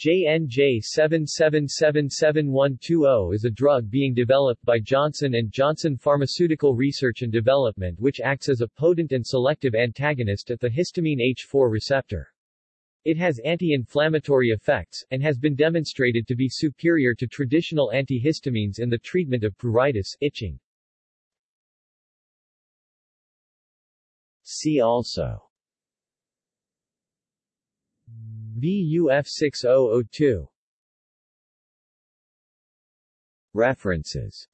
JNJ77777120 is a drug being developed by Johnson & Johnson Pharmaceutical Research and Development which acts as a potent and selective antagonist at the histamine H4 receptor. It has anti-inflammatory effects, and has been demonstrated to be superior to traditional antihistamines in the treatment of pruritus itching. See also VUF 6002 References